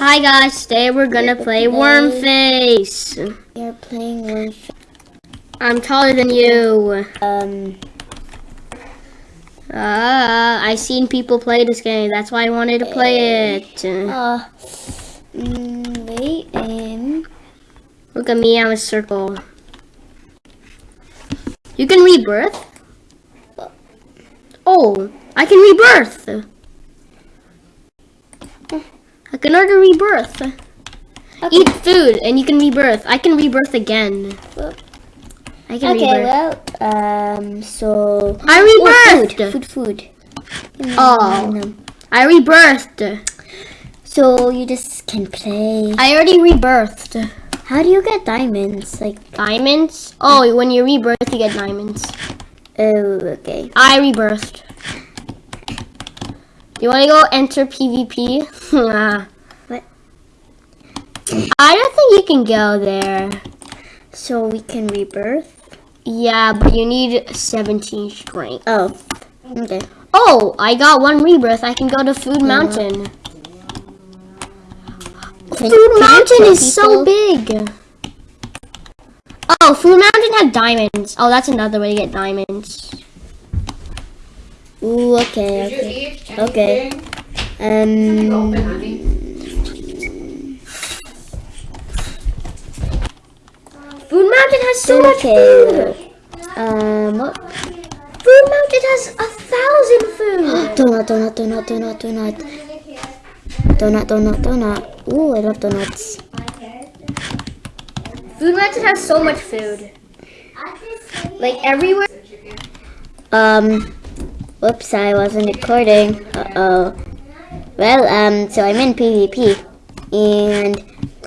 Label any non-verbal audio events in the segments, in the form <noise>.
Hi guys, today we're gonna play Worm Face. You're playing with I'm taller than you. um Uh, I seen people play this game. That's why I wanted to play it. uh mm, wait um Look at me, I'm a circle. You can rebirth? Oh, I can rebirth. I can order rebirth. Eat food and you can rebirth. I can rebirth again. I can okay rebirth. well um so I oh, rebirthed. food food food Oh. I rebirthed. so you just can play I already rebirthed. how do you get diamonds like Diamonds? Oh, when you rebirth, you get diamonds. oh okay I rebirthed. You want to go enter PvP? <laughs> What? I don't think you can go there. so we can rebirth Yeah, but you need 17 strength. oh okay Oh, I got one rebirth. I can go to Food Mountain. Food can Mountain is so big. Oh, Food Mountain had diamonds. Oh, that's another way to get diamonds. Ooh, okay, okay. Okay. Um, Food Mountain has so much food. Um, what? Food Mountain has a thousand food. <gasps> donut, donut, donut, donut, donut. Donut, donut, donut. Ooh, I love donuts. Food Mountain has so much food. Like everywhere. Um, whoops, I wasn't recording. Uh-oh. Well, um, so I'm in PvP. And,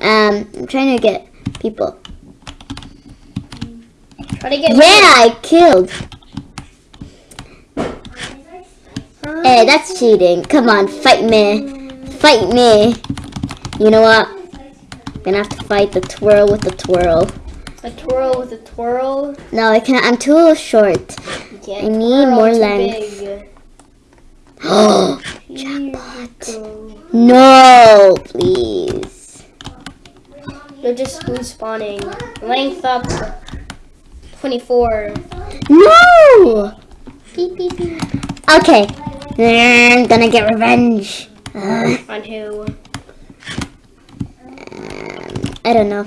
um, I'm trying to get people. Try to get. Yeah, I killed. Hey, that's cheating. Come on, fight me. Fight me. You know what? I'm gonna have to fight the twirl with the twirl. A twirl with a twirl. No, I can't. I'm too short. I need more length. big. <gasps> Oh, jackpot. No, please. They're just respawning. Length up. 24. No! Beep, beep, beep. Okay. I'm gonna get revenge. Uh, On who? um, I don't know.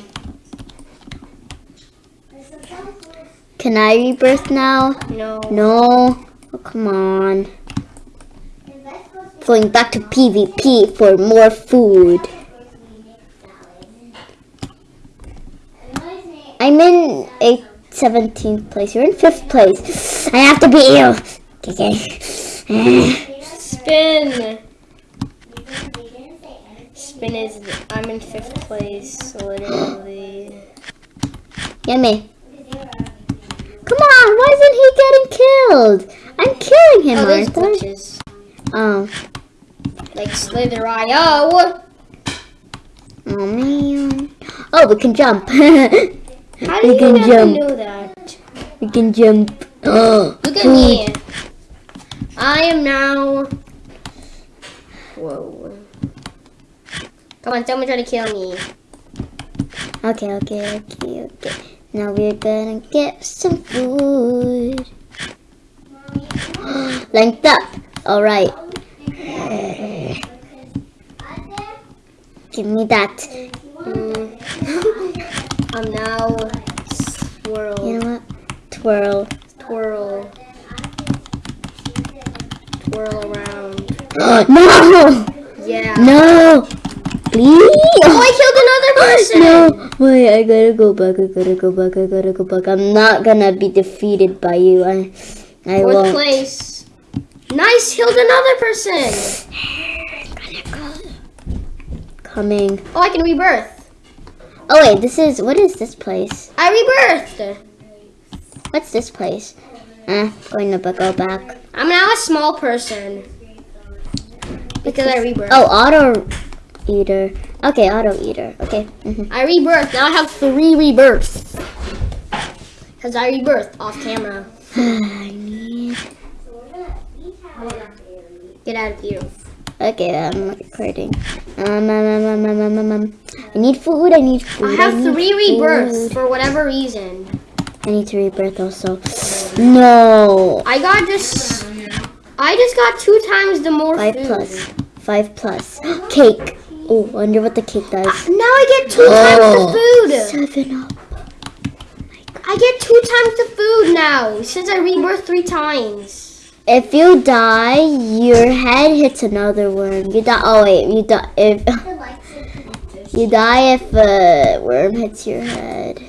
Can I rebirth now? No. No. Oh, come on. Going back to PvP for more food. I'm in a 17th place. You're in 5th place. I have to beat you. Okay. Spin. Spin is. I'm in fifth place, literally. <gasps> Yummy. Come on, why isn't he getting killed? I'm killing him, Oh, there's glitches. Oh. Like Slither.io. Oh man. Oh, we can jump. <laughs> How do we you can jump. know that? We can jump. <gasps> Look at me. I am now. Whoa. Come on, someone try to kill me. Okay, okay, okay, okay. Now we're gonna get some food. <gasps> Length up. All right. Give me that. <laughs> Mm. I'm now swirl, You know what? Twirl. twirl, twirl around. <gasps> no! Yeah. No! Please! Oh, I killed another person. <gasps> No! Wait, I gotta go back. I gotta go back. I gotta go back. I'm not gonna be defeated by you. I, I Fourth won't. place. Nice, killed another person. Coming. Oh, I can rebirth. Oh wait, this is what is this place? I rebirthed. What's this place? Uh, going to go back. I'm now a small person because I rebirthed. Oh, auto eater. Okay, auto eater. Okay. hmm I rebirthed. Now I have three rebirths. Because I rebirthed off camera. <sighs> I need. Get out of here. Okay, I'm recording. Um, um, um, um, um, um, um, um. I need food. I need food. I have need three food. rebirths for whatever reason. I need to rebirth also. No. I got just. I just got two times the more Five food. plus. Five plus. <gasps> Cake. Oh, I wonder what the cake does. Ah, now I get two Oh. times the oh. food. Seven up. I get two times the food now since I rebirth three times. If you die, your head hits another worm. You die. Oh wait, you die if <laughs> you die if a worm hits your head.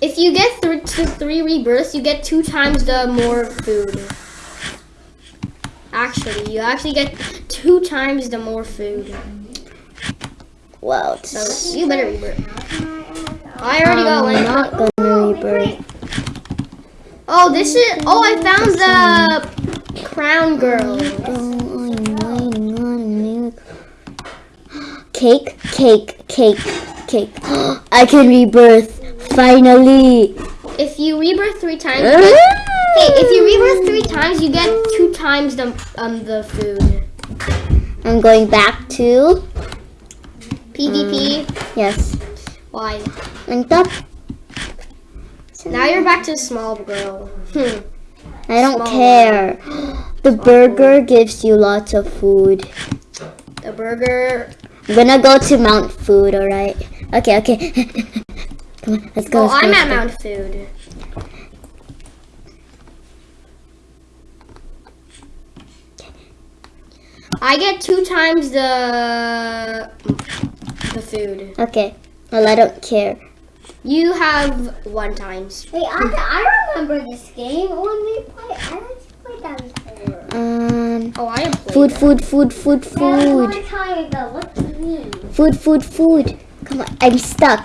If you get to three rebirths, you get two times the more food. Actually, you actually get two times the more food. Wow. So you better rebirth. I already got one. I'm not gonna rebirth. Oh, this is. Oh, I found the crown girl. <gasps> Cake, cake, cake, cake. <gasps> I can rebirth. Finally. If you rebirth three times, <gasps> hey, if you rebirth three times, you get two times the um the food. I'm going back to PvP. yes. Why? Linked up. Now you're back to small girl. Hmm. I don't Small. care. <gasps> The burger gives you lots of food. The burger. I'm gonna go to Mount Food, alright? Okay, okay. <laughs> Come on, let's go. Oh, let's I'm let's at go. Mount Food. I get two times the the food. Okay. Well, I don't care. You have one times. Wait, I, I remember this game when we played. I like to play that before. Um, Oh, I have played. food, that. food, food, food, That was a food. long time ago. What do you mean? Food, food, food. Come on, I'm stuck.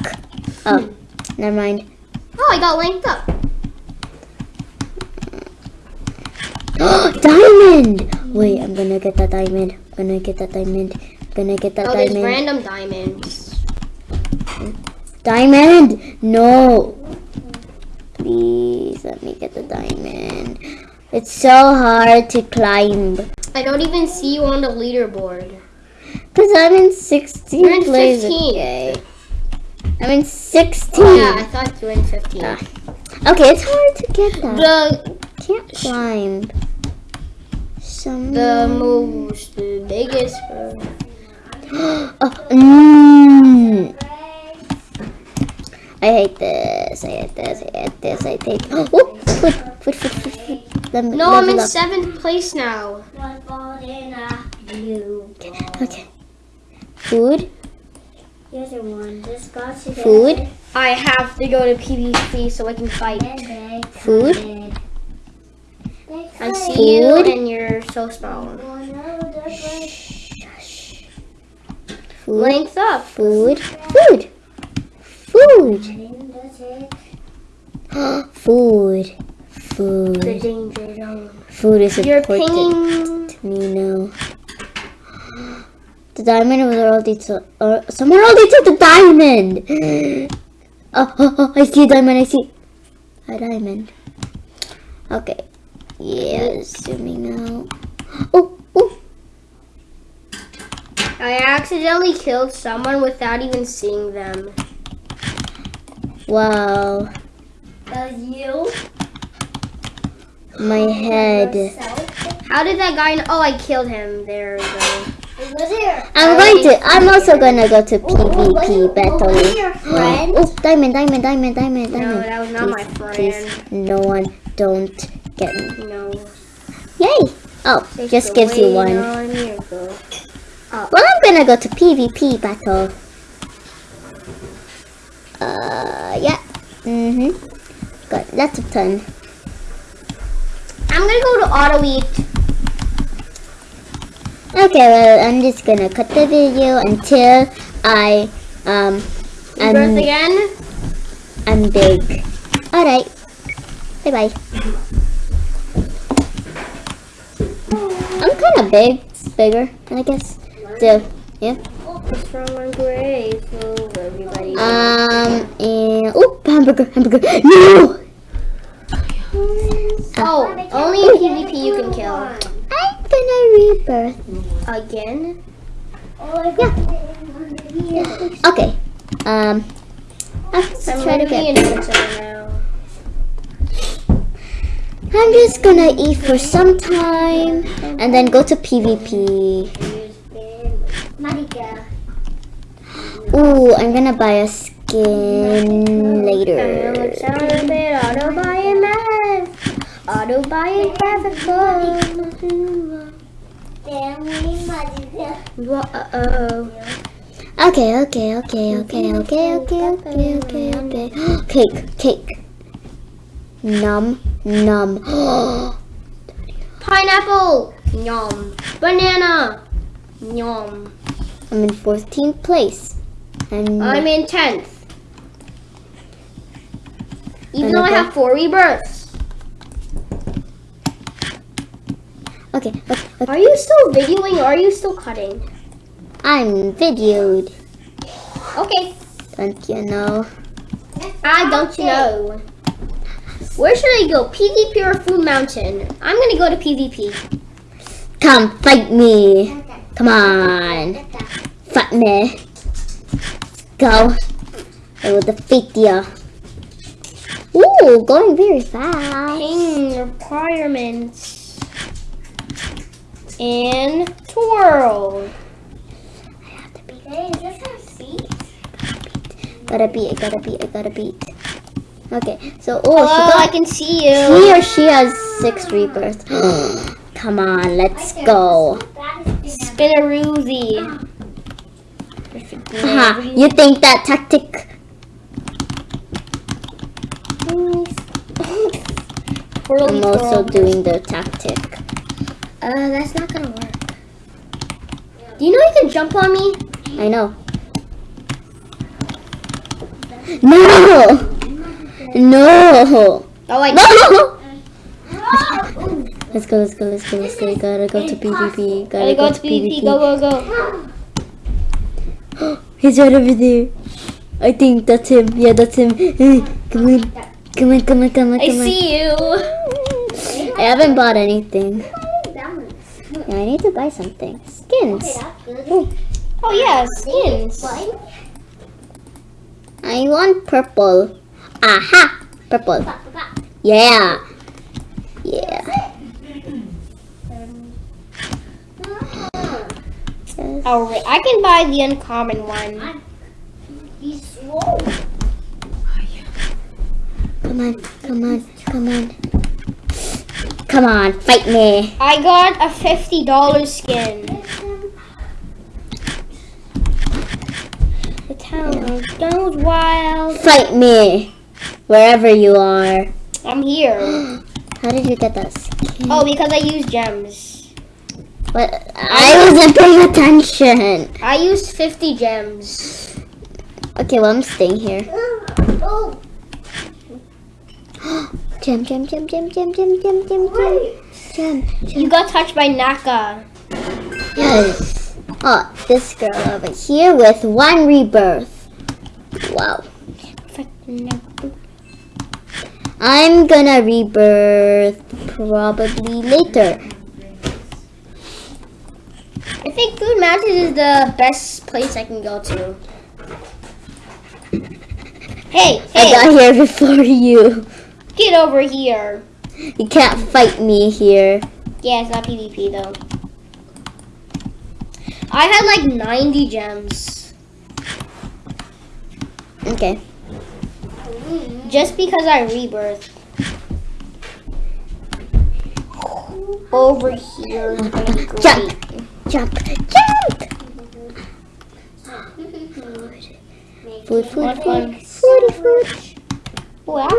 Oh, never mind. Oh, I got linked up. <gasps> diamond! Wait, I'm gonna get that diamond. I'm gonna get that diamond. Gonna get that Oh, there's diamond. random diamonds. Diamond! No! Please let me get the diamond. It's so hard to climb. I don't even see you on the leaderboard. Because I'm in 16 You're in place. 15th. Okay. I'm in 16. Oh, yeah, I thought you were in 15. Ah. Okay, it's hard to get that. The Can't climb. Some. the most the biggest. Oh, <gasps> mm. I hate this. I hate this. I hate this. I hate. <gasps> Oh, food, food, food, food, food. Let me No, I'm in up. seventh place now. One ball in a blue ball. Okay. Food, Here's a one. This got to food, I have to go to PvP so I can fight. food, I see you and you're so small. Food, Length up. food, food, food, <gasps> food, Food. The food. danger zone. Food is You're important to me now. The diamond was already to, or uh, someone already took the diamond. <gasps> Oh, oh, oh, I see a diamond. I see a diamond. Okay. Yeah, zooming out. Oh. I accidentally killed someone without even seeing them. Wow. That was you? My head. Yourself? How did that guy? Know? Oh, I killed him. There we go. I'm going to. I'm also gonna go to oh, oh, PvP it battle. your friend? Oh, diamond, diamond, diamond, diamond, diamond. No, that was not my Please, friend. no one, don't get me. No. Yay! Oh, just gives you one. On. Well, gonna go to PvP battle. Uh, yeah. Mhm. Got lots of time. I'm gonna go to auto eat. Okay, well, I'm just gonna cut the video until I um Birth I'm again. I'm big. All right. Bye bye. I'm kind of big. Bigger, I guess. So, yeah. Strong and grateful, everybody. Um, and oh, hamburger, hamburger. No. oh, only in PvP you can kill. I'm gonna rebirth. Again? Oh, I got it under here. Okay. Um. Let's I'm try to get. now. I'm just gonna eat for some time and then go to PvP. Ooh, I'm gonna buy a skin later. Auto buy and math. Auto buy and graphical. Marika. Whoa. Okay, okay, okay, okay, okay, okay, okay, okay, okay. <gasps> Cake, cake. Num, num. <gasps> Pineapple. Yum. Banana. Yum. I'm in 14th place. And I'm in 10th. Even though I have four rebirths. okay, okay, okay. Are you still videoing or are you still cutting? I'm videoed. Okay. Don't you know? I don't you know. Where should I go? PvP or Food Mountain? I'm gonna go to PvP. Come fight me. Come on. Fight me. Go. I will defeat you. Ooh, going very fast. Ping requirements. And twirl. I have to beat. Hey, is this? Gotta beat, I gotta beat, I gotta beat. Okay, so, oh, Oh, she I can see you. he or she has six rebirths. <gasps> Come on, let's go. Spinaroozy. Haha, you think that tactic? I'm also doing the tactic. Uh, that's not gonna work. Do you know you can jump on me? I know. No! <laughs> No! Oh, I No! <laughs> Let's go, let's go, let's go, let's go. Gotta go to PvP. Gotta Gotta go to PvP. Go, go, go. <gasps> He's right over there. I think that's him. Yeah, that's him. Come on. Come on, come on, come on, I come on. see you. I haven't bought anything. Yeah, I need to buy something. Skins. Oh yeah, skins. I want purple. Aha! Purple. Yeah. Yeah. Oh, yes. Alright, I can buy the uncommon one. He's slow. Come on, come on, come on. Come on, fight me. I got a fifty dollar skin. The town goes wild. Fight me. Wherever you are. I'm here. <gasps> How did you get that oh, skin? Oh, because I use gems. What? I wasn't paying attention. I used fifty gems. Okay, well, I'm staying here. <gasps> Oh, <gasps> Gem, gem, gem, gem, gem, gem, gem, gem, gem. Gem, You got touched by Naka. Yes. Oh, this girl over here with one rebirth. Wow. I'm gonna rebirth probably later. I think Food Mountain is the best place I can go to. Hey, I got here before <laughs> you. get over here. You can't fight me here. Yeah, it's not PvP though. I had like 90 gems. Okay. Just because I rebirth. Over here. great. Jump. Jump. Food, food, food. Food, food. Wow.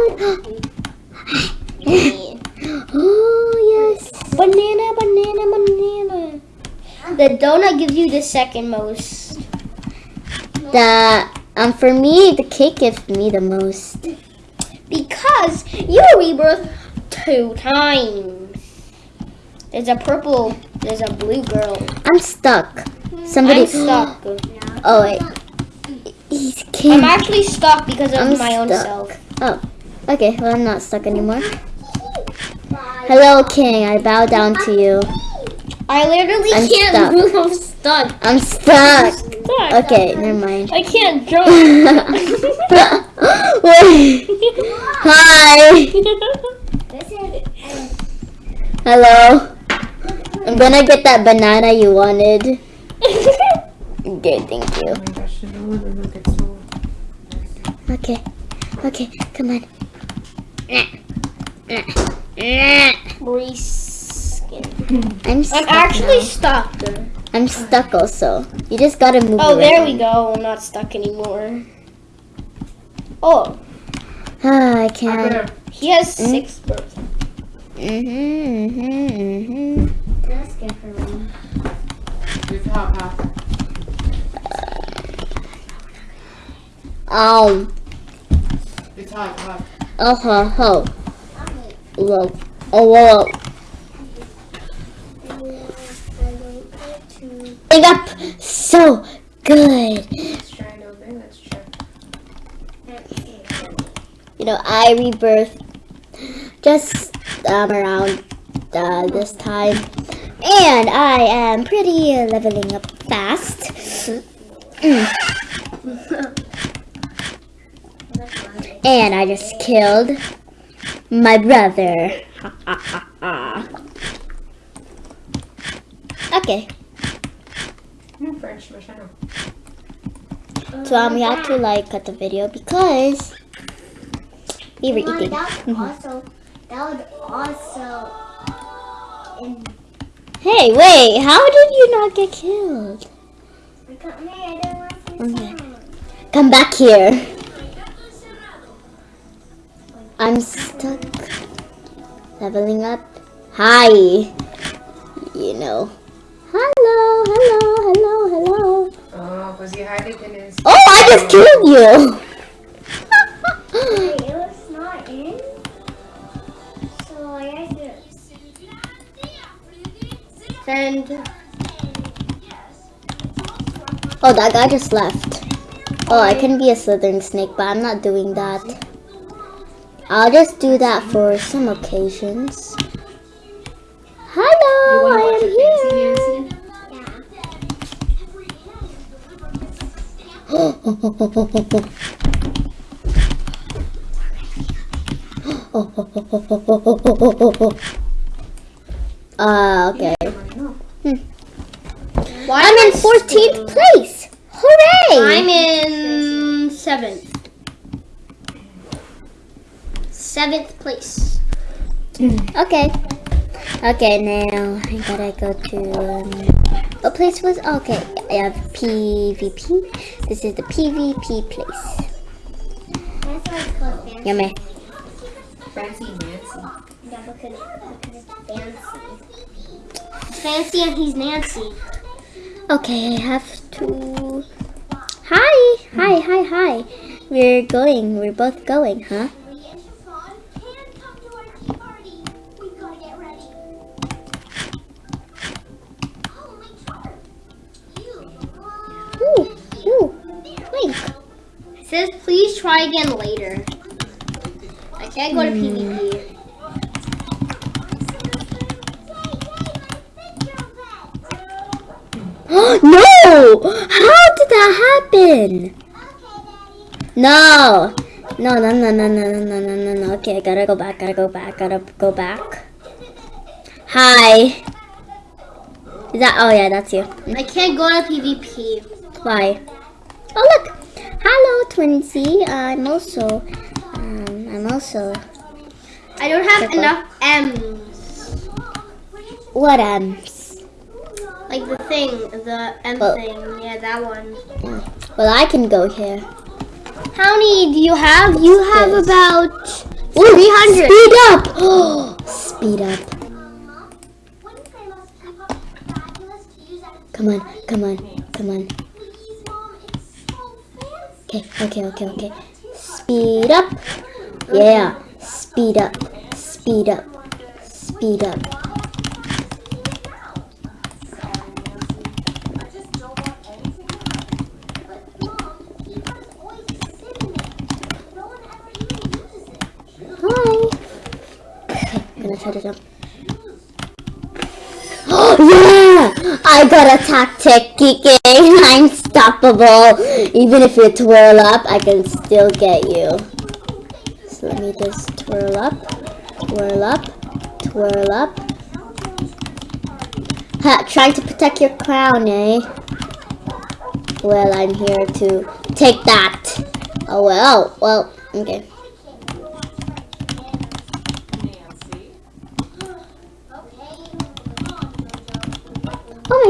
Oh, yes. Banana, banana, banana. The donut gives you the second most. The, um, for me, the cake gives me the most. Because you rebirth two times. There's a purple, there's a blue girl. I'm stuck. Somebody. I'm stuck. <gasps> Oh, wait. He's I'm actually stuck because of I'm my own stuck. self. Oh, okay. Well, I'm not stuck anymore. Hello, king. I bow down to you. I literally I'm can't stuck. move. I'm stuck. I'm stuck. Stuck. Okay, never mind. I can't <laughs> jump. Wait. <laughs> Hi. <laughs> Hello. I'm gonna get that banana you wanted. <laughs> Okay, thank you. Oh gosh, no one will look at so. Okay. Okay, come on. Reskin. <laughs> I'm I'm actually now. stuck. I'm stuck also. You just gotta move Oh, there we go. I'm not stuck anymore. Oh, Ah, I can't. he has six birds. Mm-hmm, mm-hmm, mm-hmm. Hop, hop. Um, It's hot, hot. oh, ho. Whoa. Oh, whoa. Big up. So good. It. You know, I rebirth just um, around uh, this time. And I am pretty uh, leveling up fast. Mm. and I just killed my brother. Ha, ha, ha, ha. okay, French masyado. so um, we have to like cut the video because we were eating. that would also, that would also, in, Hey, wait, how did you not get killed? I didn't Okay. Come back here. I'm stuck. Leveling up. Hi. You know. Hello, hello, hello, hello. Oh, pues si Harley tienes. Oh, I just killed you. Send. oh, that guy just left. Oh, I can be a slithering snake, but I'm not doing that. I'll just do that for some occasions. Hello, I am here. Uh, <gasps> okay. <laughs> Why I'm in 14th place. Hooray! I'm in seventh. Seventh place. <clears throat> Okay. Okay, now I gotta go to. Um, what place was. Okay, I have PvP. This is the PvP place. that's why it's called fancy. Yummy. Fancy Nancy. Yeah, because, because it's fancy. Fancy and he's Nancy. Okay, I have to. Hi! Hi, hi, hi. We're going. We're both going, huh? Ooh, ooh. Wait. It says please try again later. I can't go to hmm. PvP. <gasps> no! How did that happen? No! No, no, no, no, no, no, no, no, no, no. Okay, I gotta go back, gotta go back, gotta go back. Hi. Is that, oh yeah, that's you. I can't go to PvP. Why? Oh look! Hello, Twinsy. I'm also, um, I'm also, I don't have Circle. enough M's. what um, Like the thing, the M Oh. thing. Yeah, that one. well I can go here. How many do you have? You have This. about Ooh, 300. Speed up! <gasps> Speed up. Come on, come on, come on. Okay, okay, okay, okay. Speed up. Yeah. Speed up. Speed up. Speed up. Oh, <gasps> I got a tactic, Kike. <laughs> I'm unstoppable. Even if you twirl up, I can still get you. So let me just twirl up, twirl up, twirl up. Ha, trying to protect your crown, eh? Well, I'm here to take that. Oh well, well, okay.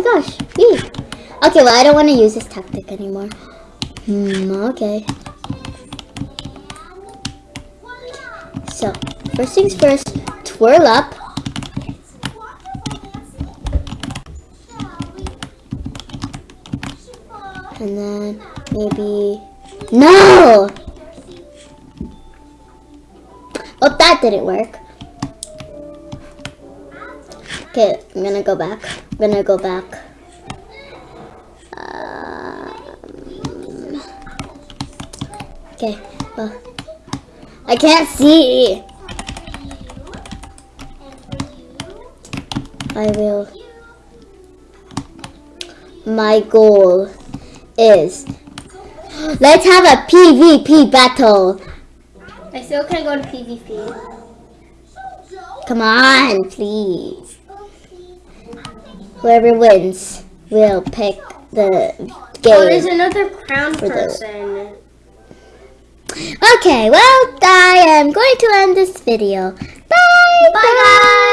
Gosh, yee. Okay, well, I don't want to use this tactic anymore. Hmm, okay. So, first things first, twirl up. And then maybe... No! Oh, that didn't work. Okay, I'm gonna go back. I'm gonna go back. Um, okay, well, I can't see. I will. My goal is let's have a PvP battle. I still can't go to PvP. Come on, please. Whoever wins will pick the Oh, there's another crown For the- person. Okay, well, I am going to end this video. Bye, Bye, guys.